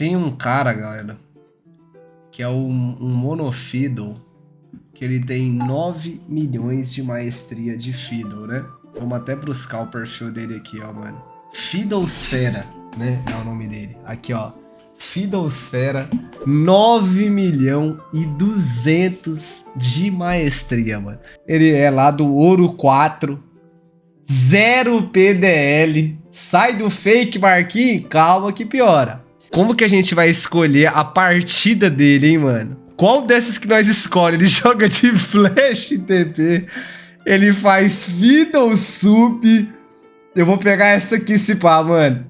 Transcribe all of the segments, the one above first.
Tem um cara, galera, que é um, um monofiddle, que ele tem 9 milhões de maestria de fiddle, né? Vamos até buscar o perfil dele aqui, ó, mano. Fiddlesfera, né? É o nome dele. Aqui, ó. Fiddlesfera, 9 milhão e 200 de maestria, mano. Ele é lá do Ouro 4, zero PDL. Sai do fake, Marquinhos? Calma que piora. Como que a gente vai escolher a partida dele, hein, mano? Qual dessas que nós escolhemos? Ele joga de flash TP. Ele faz Fiddle Sup. Eu vou pegar essa aqui se pá, mano.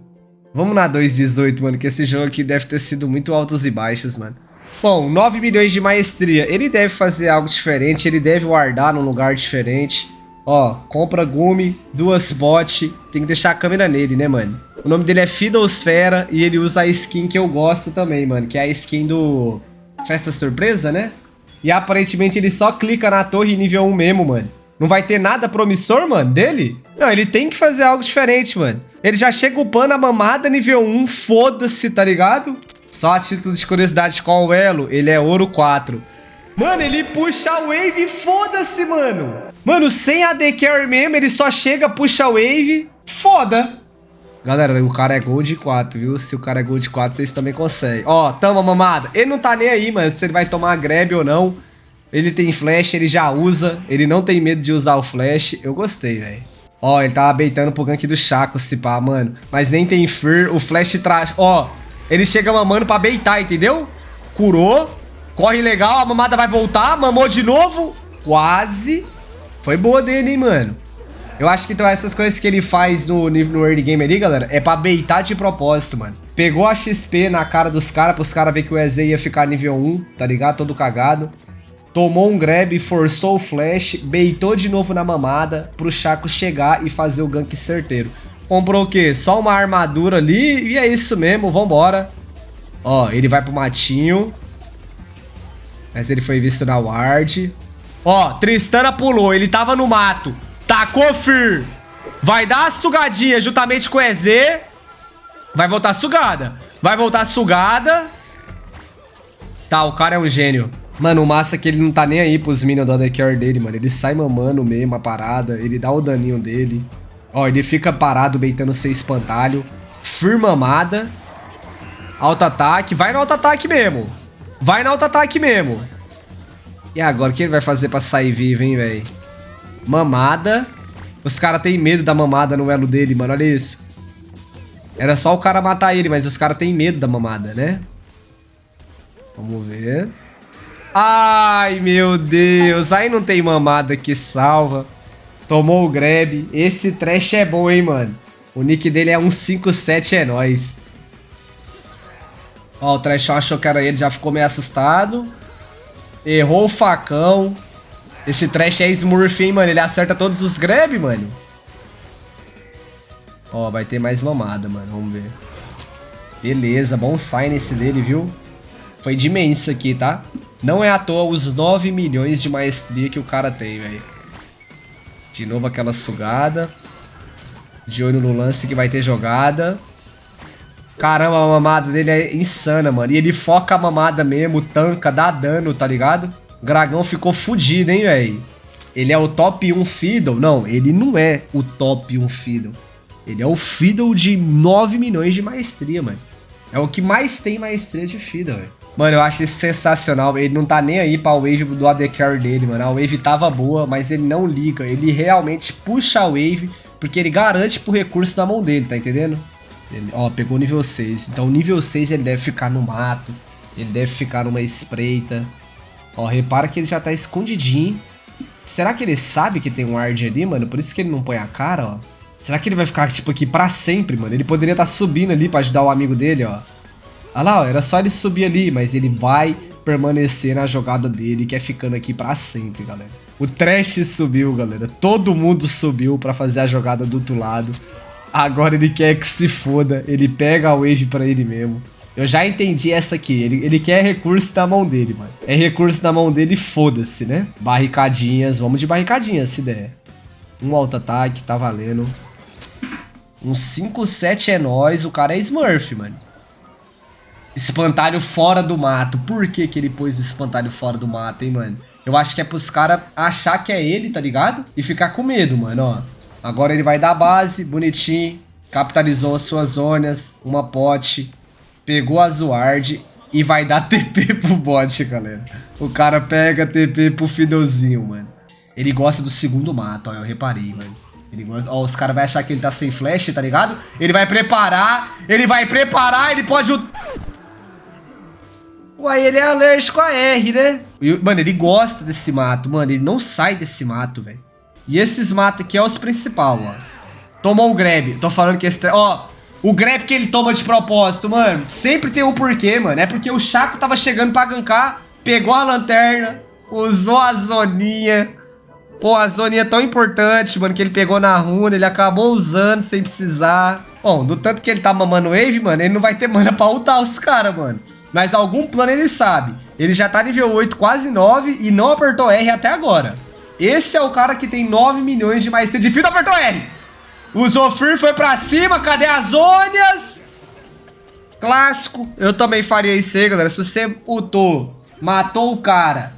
Vamos na 2.18, mano, que esse jogo aqui deve ter sido muito altos e baixos, mano. Bom, 9 milhões de maestria. Ele deve fazer algo diferente, ele deve guardar num lugar diferente. Ó, compra Gumi, duas bot, tem que deixar a câmera nele, né, mano? O nome dele é Fiddlesfera e ele usa a skin que eu gosto também, mano, que é a skin do Festa Surpresa, né? E aparentemente ele só clica na torre nível 1 mesmo, mano. Não vai ter nada promissor, mano, dele? Não, ele tem que fazer algo diferente, mano. Ele já chega upando a mamada nível 1, foda-se, tá ligado? Só a título de curiosidade, qual o elo? Ele é ouro 4. Mano, ele puxa a wave, foda-se, mano. Mano, sem AD Carry mesmo, ele só chega, puxa a wave, foda. Galera, o cara é Gold 4, viu? Se o cara é Gold 4, vocês também conseguem. Ó, tamo mamada. Ele não tá nem aí, mano, se ele vai tomar grab ou não. Ele tem flash, ele já usa. Ele não tem medo de usar o flash. Eu gostei, velho. Ó, ele tava beitando pro gank do Chaco, se pá, mano. Mas nem tem Fear, o flash traz... Ó, ele chega mamando pra beitar, entendeu? Curou. Corre legal, a mamada vai voltar. Mamou de novo. Quase. Foi boa dele, hein, mano. Eu acho que então essas coisas que ele faz no, no early game ali, galera, é pra beitar de propósito, mano. Pegou a XP na cara dos caras, pros caras ver que o EZ ia ficar nível 1, tá ligado? Todo cagado. Tomou um grab, forçou o flash, beitou de novo na mamada pro Chaco chegar e fazer o gank certeiro. Comprou o quê? Só uma armadura ali e é isso mesmo, vambora. Ó, ele vai pro matinho. Mas ele foi visto na ward. Ó, Tristana pulou, ele tava no mato. Tacou Fir. Vai dar a sugadinha juntamente com o EZ. Vai voltar sugada. Vai voltar sugada. Tá, o cara é um gênio. Mano, o massa é que ele não tá nem aí pros minions do ADCare dele, mano. Ele sai mamando mesmo a parada. Ele dá o daninho dele. Ó, ele fica parado beitando sem espantalho. Firmamada. Auto-ataque. Vai no auto-ataque mesmo. Vai no auto-ataque mesmo. E agora, o que ele vai fazer pra sair vivo, hein, velho? Mamada. Os caras têm medo da mamada no elo dele, mano. Olha isso. Era só o cara matar ele, mas os caras têm medo da mamada, né? Vamos ver. Ai, meu Deus. Aí não tem mamada que salva. Tomou o grab. Esse trash é bom, hein, mano. O nick dele é 157, é nóis. Ó, o trash achou que era ele, já ficou meio assustado. Errou o facão. Esse trash é Smurf, hein, mano. Ele acerta todos os grab, mano. Ó, vai ter mais mamada, mano. Vamos ver. Beleza, bom sign esse dele, viu? Foi de imenso aqui, tá? Não é à toa os 9 milhões de maestria que o cara tem, velho. De novo aquela sugada. De olho no lance que vai ter jogada. Caramba, a mamada dele é insana, mano. E ele foca a mamada mesmo, tanca, dá dano, tá ligado? Dragão ficou fudido, hein, velho? Ele é o top 1 Fiddle? Não, ele não é o top 1 Fiddle. Ele é o Fiddle de 9 milhões de maestria, mano. É o que mais tem maestria de Fiddle, velho. Mano, eu acho isso sensacional. Ele não tá nem aí pra wave do AD Carry dele, mano. A wave tava boa, mas ele não liga. Ele realmente puxa a wave, porque ele garante pro recurso na mão dele, tá entendendo? Ele, ó, pegou nível 6. Então, nível 6 ele deve ficar no mato. Ele deve ficar numa espreita. Ó, repara que ele já tá escondidinho. Será que ele sabe que tem um ward ali, mano? Por isso que ele não põe a cara, ó. Será que ele vai ficar, tipo, aqui pra sempre, mano? Ele poderia estar tá subindo ali pra ajudar o amigo dele, ó. Olha lá, ó, era só ele subir ali, mas ele vai permanecer na jogada dele, que é ficando aqui pra sempre, galera. O Trash subiu, galera. Todo mundo subiu pra fazer a jogada do outro lado. Agora ele quer que se foda. Ele pega a wave pra ele mesmo. Eu já entendi essa aqui. Ele, ele quer recurso na mão dele, mano. É recurso na mão dele, foda-se, né? Barricadinhas. Vamos de barricadinhas, se der. Um auto-ataque, tá valendo. Um 5-7 é nós. O cara é Smurf, mano. Espantalho fora do mato. Por que que ele pôs o espantalho fora do mato, hein, mano? Eu acho que é pros caras achar que é ele, tá ligado? E ficar com medo, mano, ó. Agora ele vai dar base, bonitinho. Capitalizou as suas zonas, uma pote. Pegou a Zuard e vai dar TP pro bot, galera. O cara pega TP pro Fidozinho, mano. Ele gosta do segundo mato, ó, eu reparei, mano. Ele gosta... Ó, os caras vão achar que ele tá sem flash, tá ligado? Ele vai preparar, ele vai preparar, ele pode... Uai, ele é alérgico a R, né? Mano, ele gosta desse mato, mano. Ele não sai desse mato, velho. E esses matos aqui é os principal, ó. Tomou o grab. Tô falando que esse... Ó, o grab que ele toma de propósito, mano. Sempre tem um porquê, mano. É porque o Chaco tava chegando pra gankar, pegou a lanterna, usou a zoninha. Pô, a zoninha tão importante, mano, que ele pegou na runa, ele acabou usando sem precisar. Bom, do tanto que ele tá mamando wave, mano, ele não vai ter mana pra ultar os caras, mano. Mas algum plano ele sabe. Ele já tá nível 8, quase 9 e não apertou R até agora. Esse é o cara que tem 9 milhões de maestria de fio, apertou R. O Zofir foi pra cima, cadê as Ônias? Clássico. Eu também faria isso aí, galera. Se você ultou, matou o cara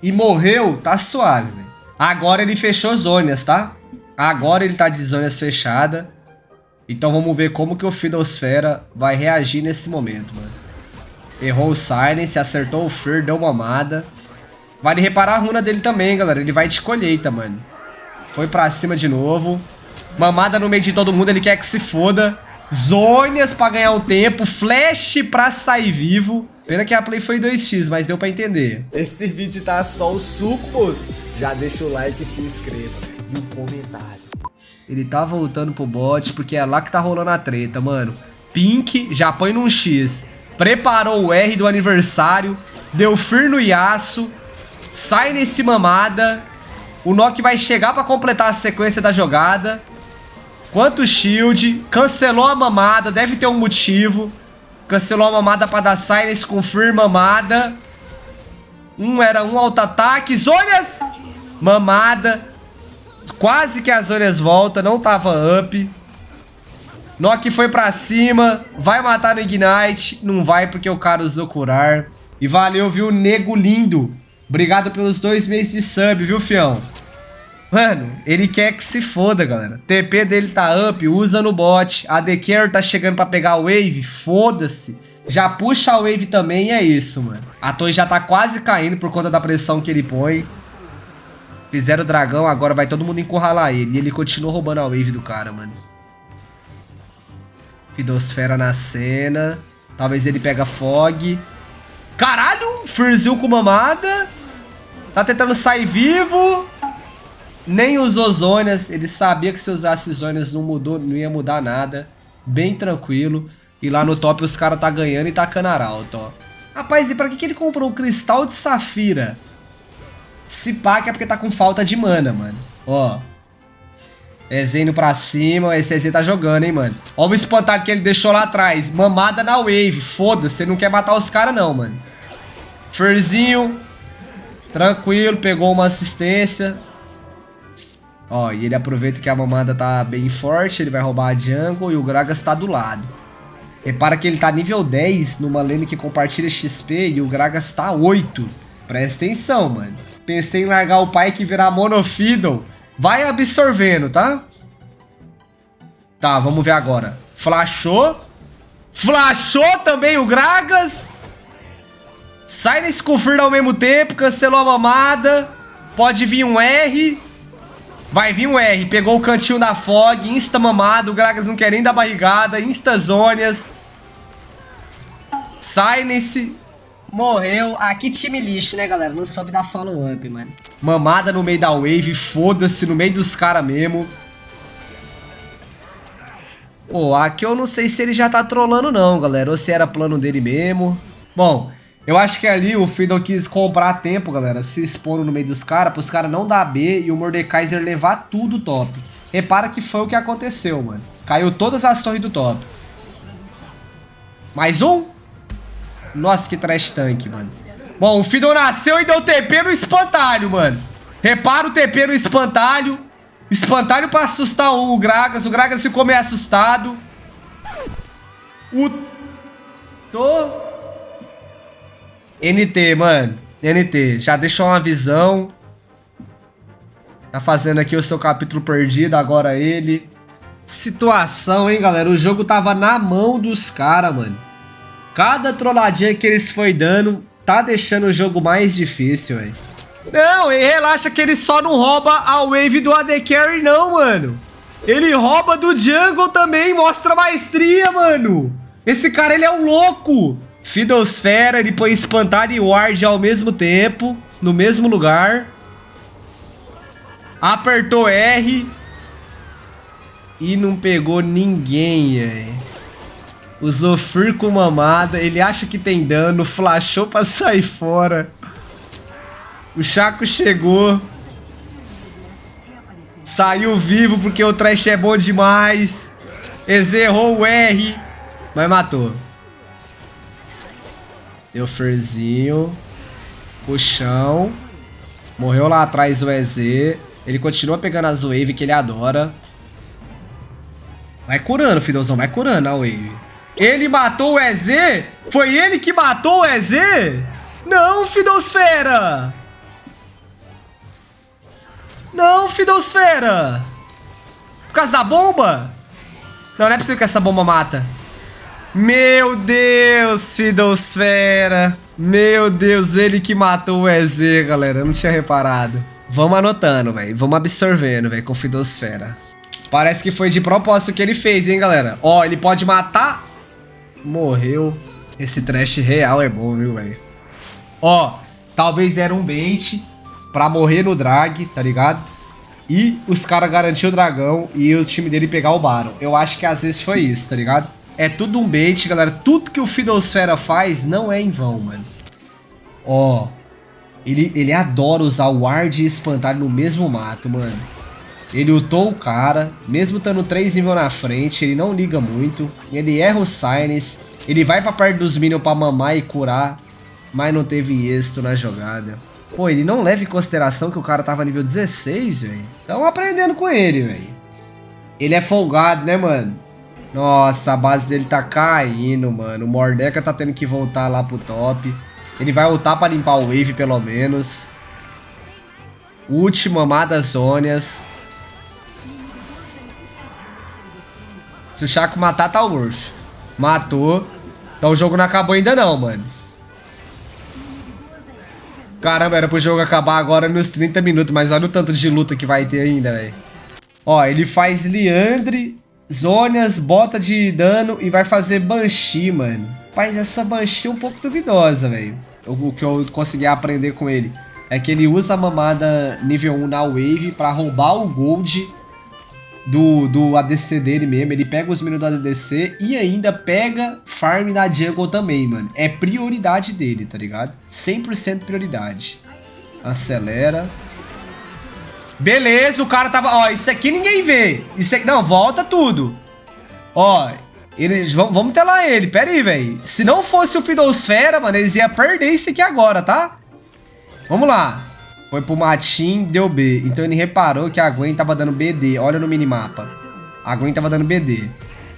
e morreu, tá suave, velho. Agora ele fechou Zônias, tá? Agora ele tá de Zônias fechada. Então vamos ver como que o Fidosfera vai reagir nesse momento, mano. Errou o Silence, acertou o Fear, deu uma amada. Vale reparar a runa dele também, galera. Ele vai de colheita, mano. Foi pra cima de novo. Mamada no meio de todo mundo, ele quer que se foda. Zônias pra ganhar o tempo. Flash pra sair vivo. Pena que a play foi 2x, mas deu pra entender. Esse vídeo tá só o suco, moço. Já deixa o like e se inscreva. E um comentário. Ele tá voltando pro bot porque é lá que tá rolando a treta, mano. Pink já põe num X preparou o R do aniversário, deu fir no Yasuo, sai nesse mamada, o Nock vai chegar pra completar a sequência da jogada, quanto shield, cancelou a mamada, deve ter um motivo, cancelou a mamada pra dar silence com fir mamada, um era um auto-ataque, Zonias, mamada, quase que as Zonias volta, não tava up, Nock foi pra cima, vai matar no Ignite, não vai porque o cara usou curar. E valeu, viu, nego lindo. Obrigado pelos dois meses de sub, viu, fião? Mano, ele quer que se foda, galera. TP dele tá up, usa no bot. A The tá chegando pra pegar a wave, foda-se. Já puxa a wave também e é isso, mano. A torre já tá quase caindo por conta da pressão que ele põe. Fizeram o dragão, agora vai todo mundo encurralar ele. E ele continua roubando a wave do cara, mano. Fidosfera na cena. Talvez ele pega Fog. Caralho! Furzil com mamada. Tá tentando sair vivo. Nem usou Zônias. Ele sabia que se usasse Zônias não, mudou, não ia mudar nada. Bem tranquilo. E lá no top os caras tá ganhando e tacando arauto, ó. Rapaz, e pra que, que ele comprou um cristal de safira? Se pá que é porque tá com falta de mana, mano. Ó. EZ indo pra cima. Esse EZ tá jogando, hein, mano. Olha o espantalho que ele deixou lá atrás. Mamada na wave. Foda-se. Você não quer matar os caras, não, mano. Ferzinho. Tranquilo. Pegou uma assistência. Ó, e ele aproveita que a mamada tá bem forte. Ele vai roubar a jungle e o Gragas tá do lado. Repara que ele tá nível 10 numa lane que compartilha XP e o Gragas tá 8. Presta atenção, mano. Pensei em largar o pai que virar Monofiddle. Vai absorvendo, tá? Tá, vamos ver agora. Flashou. Flashou também o Gragas. Sai nesse confirma ao mesmo tempo. Cancelou a mamada. Pode vir um R. Vai vir um R. Pegou o cantinho da Fog. Insta mamada. O Gragas não quer nem dar barrigada. Insta zônias. Sai Morreu. Que time lixo, né, galera? Não soube dar follow-up, mano. Mamada no meio da wave, foda-se, no meio dos caras mesmo. Pô, aqui eu não sei se ele já tá trolando não, galera. Ou se era plano dele mesmo. Bom, eu acho que ali o Fiddle quis comprar tempo, galera. Se expondo no meio dos caras, pros caras não dar B e o Mordekaiser levar tudo top. Repara que foi o que aconteceu, mano. Caiu todas as torres do top. Mais um? Nossa, que trash tank, mano. Bom, o Fiddle nasceu e deu TP no espantalho, mano. Repara o TP no espantalho. Espantalho pra assustar o Gragas. O Gragas ficou meio assustado. O... Tô... NT, mano. NT, já deixou uma visão. Tá fazendo aqui o seu capítulo perdido, agora ele. Situação, hein, galera? O jogo tava na mão dos caras, mano. Cada trolladinha que eles foi dando tá deixando o jogo mais difícil, velho. Não, e relaxa que ele só não rouba a wave do AD Carry, não, mano. Ele rouba do jungle também, mostra maestria, mano. Esse cara, ele é um louco. Fiddlesfera, ele põe espantar e ward ao mesmo tempo, no mesmo lugar. Apertou R. E não pegou ninguém, velho. Usou Fur com mamada. Ele acha que tem dano. Flashou pra sair fora. O Chaco chegou. Saiu vivo porque o Trash é bom demais. Exerrou o R. Mas matou. Deu Furzinho. Puxão. Morreu lá atrás o EZ. Ele continua pegando as wave que ele adora. Vai curando, Fidozão. Vai curando a wave. Ele matou o EZ? Foi ele que matou o EZ? Não, Fidosfera! Não, Fidosfera! Por causa da bomba? Não, não é possível que essa bomba mata. Meu Deus, Fidosfera! Meu Deus, ele que matou o EZ, galera. Eu não tinha reparado. Vamos anotando, velho. Vamos absorvendo, velho, com Fidosfera. Parece que foi de propósito que ele fez, hein, galera. Ó, ele pode matar... Morreu. Esse trash real é bom, viu, velho? Ó, talvez era um bait pra morrer no drag, tá ligado? E os caras garantiram o dragão e o time dele pegar o Baron. Eu acho que às vezes foi isso, tá ligado? É tudo um bait, galera. Tudo que o Fiddlesfera faz não é em vão, mano. Ó, ele, ele adora usar o Ward e espantalho no mesmo mato, mano. Ele ultou o cara, mesmo estando 3 níveis na frente, ele não liga muito. Ele erra o Sinus, ele vai pra perto dos minions pra mamar e curar, mas não teve êxito na jogada. Pô, ele não leva em consideração que o cara tava nível 16, velho. Tamo aprendendo com ele, velho. Ele é folgado, né, mano? Nossa, a base dele tá caindo, mano. O Mordeca tá tendo que voltar lá pro top. Ele vai ultar pra limpar o wave, pelo menos. Última amada Se o Chaco matar, tá Worth. Matou. Então o jogo não acabou ainda não, mano. Caramba, era pro jogo acabar agora nos 30 minutos, mas olha o tanto de luta que vai ter ainda, velho. Ó, ele faz Liandre, Zônias, bota de dano e vai fazer Banshee, mano. Mas essa Banshee é um pouco duvidosa, velho. O, o que eu consegui aprender com ele é que ele usa a mamada nível 1 na wave pra roubar o gold do, do ADC dele mesmo. Ele pega os minions do ADC e ainda pega farm na jungle também, mano. É prioridade dele, tá ligado? 100% prioridade. Acelera. Beleza, o cara tava... Ó, isso aqui ninguém vê. Isso aqui... Não, volta tudo. Ó, eles... Vamos telar ele. Pera aí, velho. Se não fosse o Fidosfera, mano, eles iam perder isso aqui agora, tá? Vamos lá. Foi pro Matin, deu B. Então ele reparou que a Gwen tava dando BD. Olha no minimapa. A Gwen tava dando BD.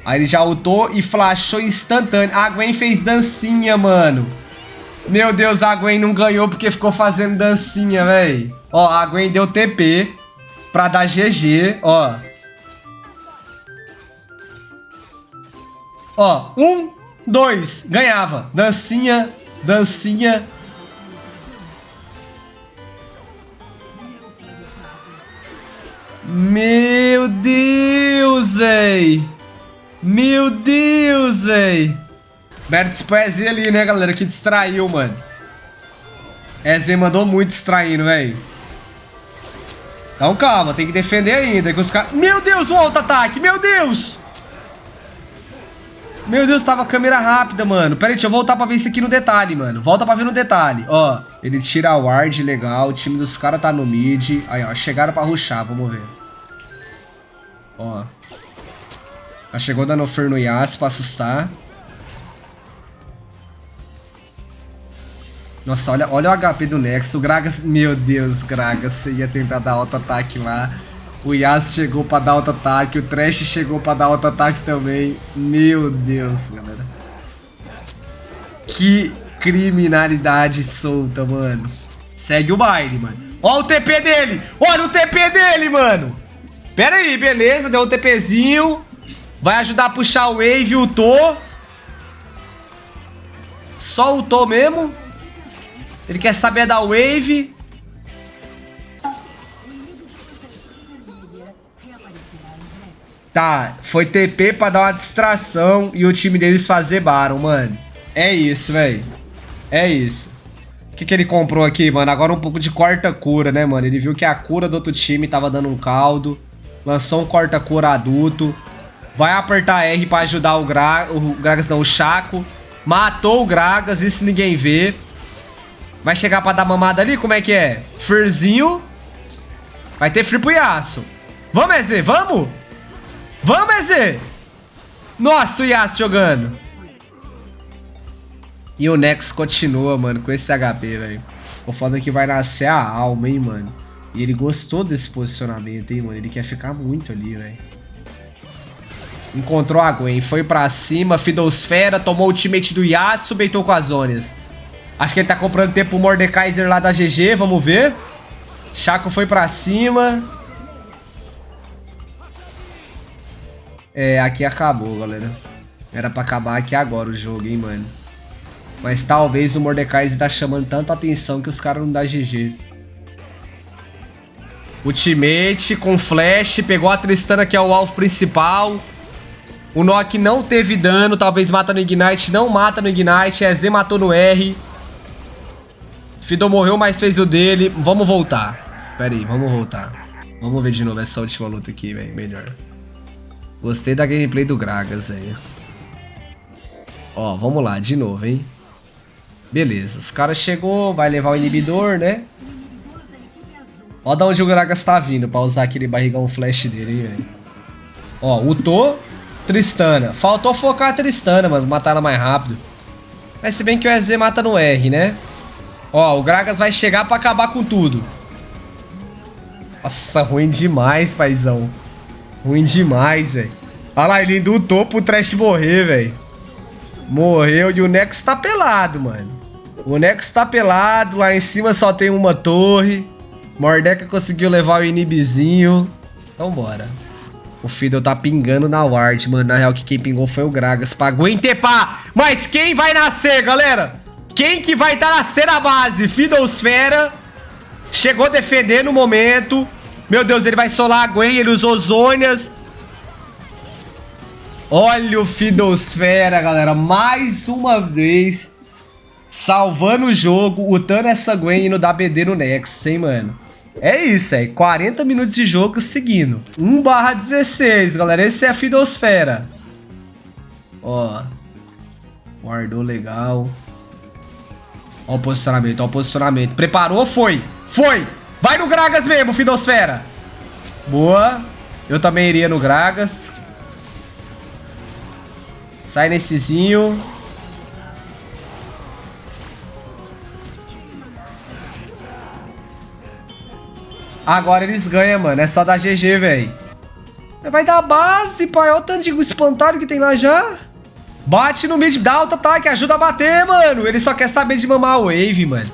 Aí ele já ultou e flashou instantâneo. A Gwen fez dancinha, mano. Meu Deus, a Gwen não ganhou porque ficou fazendo dancinha, velho. Ó, a Gwen deu TP pra dar GG, ó. Ó, um, dois, ganhava. Dancinha, dancinha, Meu Deus, véi. Meu Deus, véi. Pro EZ ali, né, galera, que distraiu, mano. EZ mandou muito distraindo, velho. Então calma, tem que defender ainda. Que os caras... Meu Deus, o auto-ataque, meu Deus. Meu Deus, tava câmera rápida, mano. Pera aí, deixa eu voltar pra ver isso aqui no detalhe, mano. Volta pra ver no detalhe. Ó, ele tira a ward, legal. O time dos caras tá no mid. Aí, ó, chegaram pra rushar, vamos ver. Ó. Já chegou dando fer no Yas pra assustar. Nossa, olha, olha o HP do Nexus. O Gragas... Meu Deus, Gragas. Você ia tentar dar auto-ataque lá. O Yas chegou pra dar auto-ataque. O Trash chegou pra dar auto-ataque também. Meu Deus, galera. Que... criminalidade solta, mano. Segue o baile, mano. Ó o TP dele! Olha o TP dele, mano! Pera aí, beleza. Deu um TPzinho. Vai ajudar a puxar o Wave Tô. Só Tô mesmo. Ele quer saber da Wave. Tá, foi TP pra dar uma distração e o time deles fazer Baron, mano. É isso, velho. É isso. O que, que ele comprou aqui, mano? Agora um pouco de corta-cura, né, mano? Ele viu que a cura do outro time tava dando um caldo. Lançou um corta-cura adulto. Vai apertar R pra ajudar o, Gra o Gragas, não, o Chaco. Matou o Gragas, isso ninguém vê. Vai chegar pra dar mamada ali? Como é que é? Firzinho. Vai ter Yasuo. Vamos, EZ, vamos? Vamos, EZ! Nossa, o Yasuo jogando. E o Nex continua, mano, com esse HP, velho. O foda é que vai nascer a alma, hein, mano. E ele gostou desse posicionamento, hein, mano. Ele quer ficar muito ali, velho. Encontrou a Gwen, foi pra cima, Fidosfera, tomou o ultimate do Yasuo, beitou com as zonas. Acho que ele tá comprando tempo pro Mordekaiser lá da GG, vamos ver. Chaco foi pra cima. É, aqui acabou, galera. Era pra acabar aqui agora o jogo, hein, mano. Mas talvez o Mordecai tá chamando tanta atenção que os caras não dão GG. Ultimate com flash, pegou a Tristana que é o alvo principal. O Nock não teve dano, talvez mata no Ignite, não mata no Ignite. EZ matou no R. Fiddle morreu, mas fez o dele. Vamos voltar. Pera aí, vamos voltar. Vamos ver de novo essa última luta aqui, velho. Melhor. Gostei da gameplay do Gragas, velho. Ó, vamos lá, de novo, hein. Beleza, os caras chegou, vai levar o inibidor, né? Ó da onde o Gragas tá vindo pra usar aquele barrigão flash dele, hein, velho. Ó, Utô, Tristana. Faltou focar a Tristana, mano, matar ela mais rápido. Mas se bem que o EZ mata no R, né? Ó, o Gragas vai chegar pra acabar com tudo. Nossa, ruim demais, paizão. Ruim demais, velho. Olha lá, ele indutou pro Trash morrer, velho. Morreu e o Nex tá pelado, mano. O Nex tá pelado, lá em cima só tem uma torre. Mordeca conseguiu levar o inibzinho. Então bora. O Fiddle tá pingando na ward, mano. Na real, que quem pingou foi o Gragas pra Guentepá. Mas quem vai nascer, galera? Quem que vai tá nascer na base? Fiddlesfera. Chegou defendendo no momento. Meu Deus, ele vai solar a Gwen, ele usou Zônias. Olha o Fidosfera, galera. Mais uma vez. Salvando o jogo, utando essa Gwen e no BD no Nexus, hein, mano. É isso, é 40 minutos de jogo seguindo. 1 barra 16, galera. Esse é a Fidosfera. Ó. Guardou legal. Ó o posicionamento, ó o posicionamento. Preparou, foi. Foi. Vai no Gragas mesmo, Fidosfera. Boa. Eu também iria no Gragas. Sai nessezinho. Agora eles ganham, mano. É só dar GG, velho. Vai dar base, pai. Olha o tanto de espantalho que tem lá já. Bate no mid, dá alto ataque, ajuda a bater, mano. Ele só quer saber de mamar a wave, mano.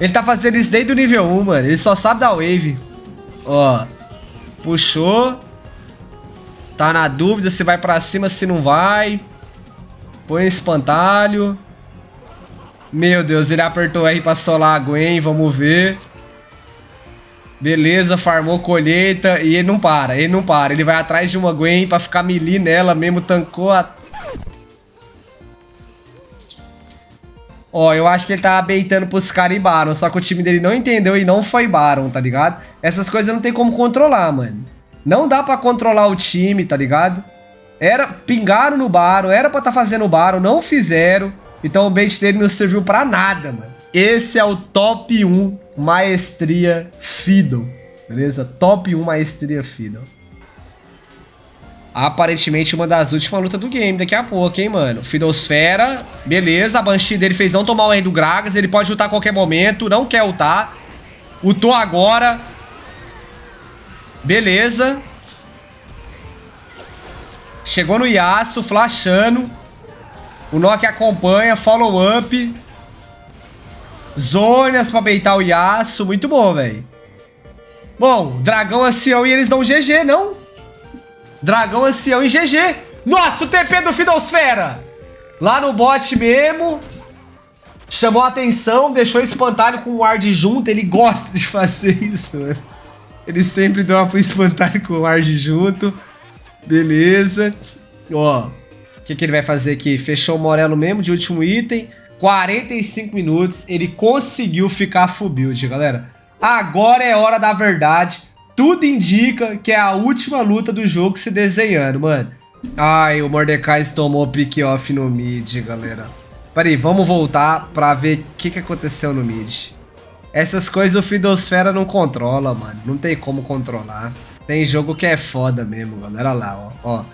Ele tá fazendo isso desde o nível 1, mano. Ele só sabe da wave. Ó. Puxou. Tá na dúvida se vai pra cima, se não vai. Põe espantalho. Meu Deus, ele apertou R pra solar a Gwen, vamos ver. Beleza, farmou colheita e ele não para, ele não para. Ele vai atrás de uma Gwen pra ficar melee nela mesmo, tancou a Ó, eu acho que ele tava beitando pros caras e Baron, só que o time dele não entendeu e não foi Baron, tá ligado? Essas coisas não tem como controlar, mano. Não dá pra controlar o time, tá ligado? Era, pingaram no Baron, era pra tá fazendo o Baron, não fizeram. Então o bait dele não serviu pra nada, mano. Esse é o top 1 maestria Fiddle, beleza? Top 1 maestria Fiddle aparentemente uma das últimas lutas do game daqui a pouco, hein, mano. Fidosfera, beleza. A Banshee dele fez não tomar o R do Gragas. Ele pode lutar a qualquer momento, não quer ultar. Ultou agora. Beleza. Chegou no Yasuo, flashando. O Nock acompanha, follow up. Zônias pra beitar o Yasuo. Muito bom, velho. Bom, dragão ancião e eles dão GG, não? Dragão ancião e GG. Nossa, o TP do Fidosfera. Lá no bot mesmo. Chamou a atenção, deixou espantalho com o ward junto. Ele gosta de fazer isso, mano. Ele sempre dropa o espantalho com o ward junto. Beleza. Ó, o que, que ele vai fazer aqui? Fechou o Morelo mesmo de último item. 45 minutos. Ele conseguiu ficar full build, galera. Agora é hora da verdade. Tudo indica que é a última luta do jogo se desenhando, mano. Ai, o Mordecai tomou pick off no mid, galera. Peraí, vamos voltar pra ver o que, que aconteceu no mid. Essas coisas o Fidosfera não controla, mano. Não tem como controlar. Tem jogo que é foda mesmo, galera. Olha lá, ó. ó.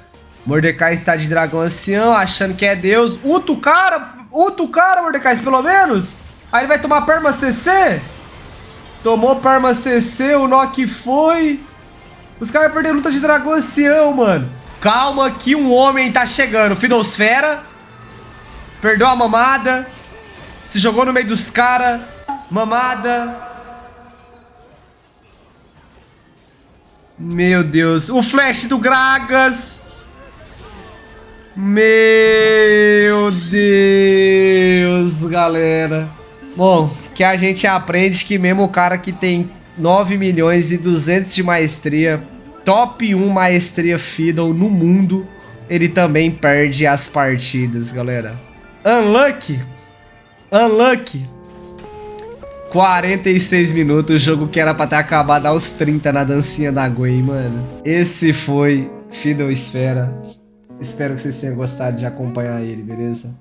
Mordecai está de dragão ancião, achando que é Deus. Uta o cara! Uta o cara, Mordecai, pelo menos! Aí ele vai tomar perma CC? Tomou perma CC, o Nock foi. Os caras perderam luta de dragão ancião, mano. Calma que um homem tá chegando. Fidosfera. Perdeu a mamada. Se jogou no meio dos caras. Mamada. Meu Deus. O flash do Gragas. Meu Deus, galera. Bom, que a gente aprende que mesmo o cara que tem 9 milhões e 200 de maestria, top 1 maestria Fiddle no mundo, ele também perde as partidas, galera. Unlucky. Unlucky. 46 minutos, o jogo que era pra ter acabado aos 30 na dancinha da Gwen, mano. Esse foi Fiddle Esfera. Espero que vocês tenham gostado de acompanhar ele, beleza?